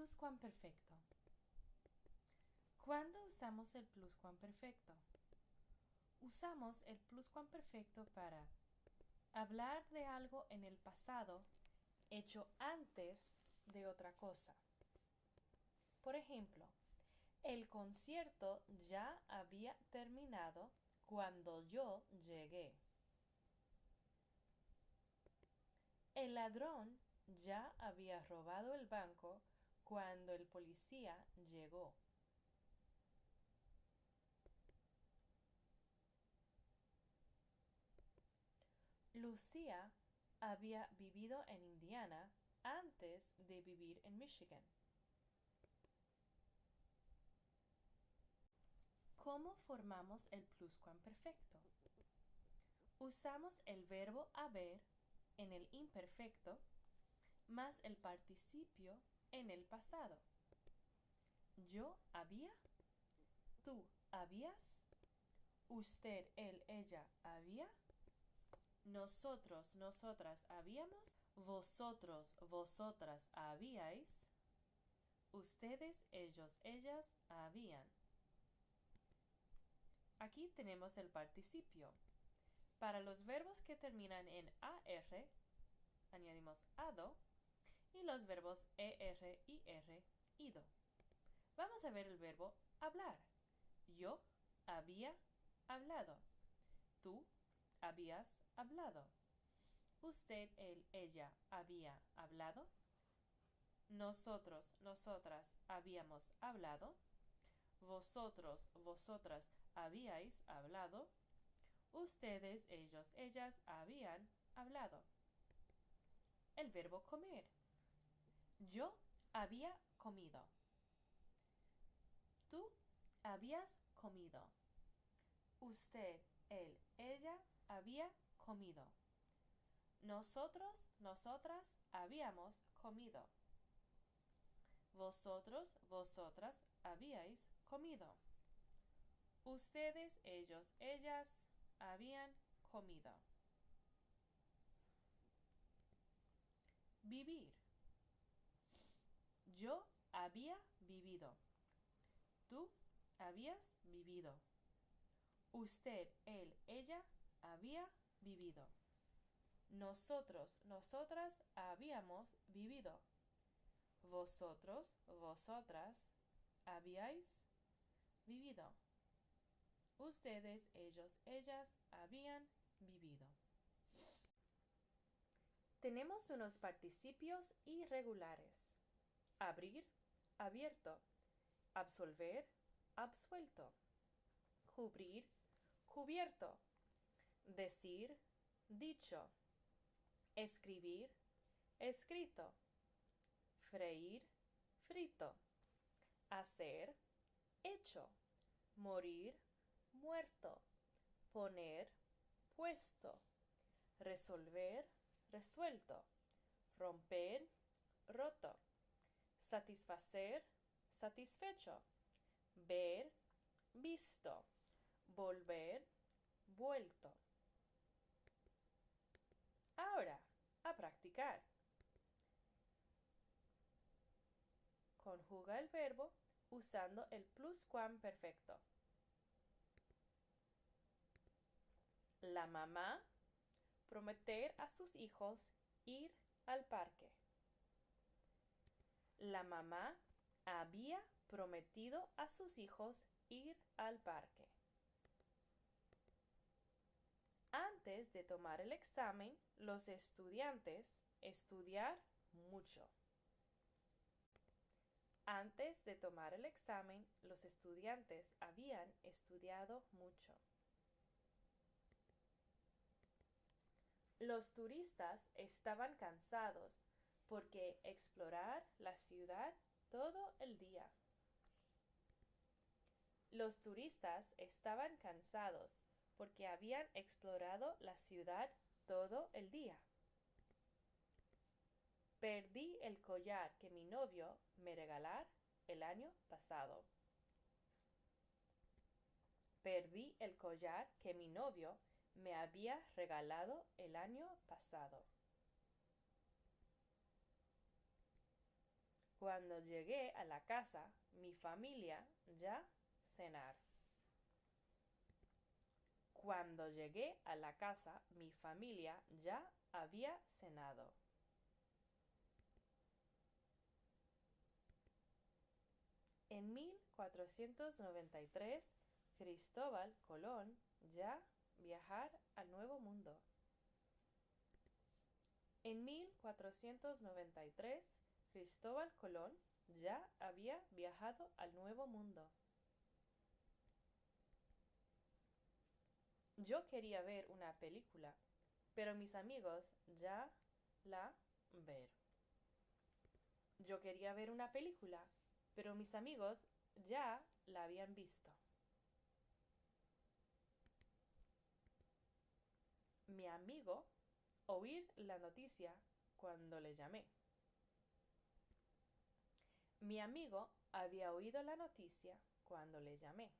pluscuamperfecto. ¿Cuándo usamos el pluscuamperfecto? Usamos el pluscuamperfecto para hablar de algo en el pasado hecho antes de otra cosa. Por ejemplo, el concierto ya había terminado cuando yo llegué. El ladrón ya había robado el banco cuando el policía llegó. Lucía había vivido en Indiana antes de vivir en Michigan. ¿Cómo formamos el pluscuamperfecto? Usamos el verbo haber en el imperfecto más el participio en el pasado. Yo había, tú habías, usted, él, ella había, nosotros, nosotras habíamos, vosotros, vosotras habíais, ustedes, ellos, ellas habían. Aquí tenemos el participio. Para los verbos que terminan en AR, añadimos ADO y los verbos ER y R, ido. Vamos a ver el verbo hablar. Yo había hablado. Tú habías hablado. Usted, él, ella había hablado. Nosotros, nosotras habíamos hablado. Vosotros, vosotras habíais hablado. Ustedes, ellos, ellas habían hablado. El verbo comer. Yo había comido. Tú habías comido. Usted, él, ella había comido. Nosotros, nosotras habíamos comido. Vosotros, vosotras habíais comido. Ustedes, ellos, ellas habían comido. Vivir. Yo había vivido. Tú habías vivido. Usted, él, ella había vivido. Nosotros, nosotras habíamos vivido. Vosotros, vosotras habíais vivido. Ustedes, ellos, ellas habían vivido. Tenemos unos participios irregulares. Abrir, abierto. Absolver, absuelto. Cubrir, cubierto decir, dicho, escribir, escrito, freír, frito, hacer, hecho, morir, muerto, poner, puesto, resolver, resuelto, romper, roto, satisfacer, satisfecho, ver, visto, volver, vuelto. Ahora, a practicar. Conjuga el verbo usando el pluscuamperfecto. La mamá prometer a sus hijos ir al parque. La mamá había prometido a sus hijos ir al parque. Antes de tomar el examen, los estudiantes estudiar mucho. Antes de tomar el examen, los estudiantes habían estudiado mucho. Los turistas estaban cansados porque explorar la ciudad todo el día. Los turistas estaban cansados porque habían explorado la ciudad todo el día. Perdí el collar que mi novio me regalar el año pasado. Perdí el collar que mi novio me había regalado el año pasado. Cuando llegué a la casa, mi familia ya cenar. Cuando llegué a la casa, mi familia ya había cenado. En 1493, Cristóbal Colón ya viajar al Nuevo Mundo. En 1493, Cristóbal Colón ya había viajado al Nuevo Mundo. Yo quería ver una película, pero mis amigos ya la ver. Yo quería ver una película, pero mis amigos ya la habían visto. Mi amigo oír la noticia cuando le llamé. Mi amigo había oído la noticia cuando le llamé.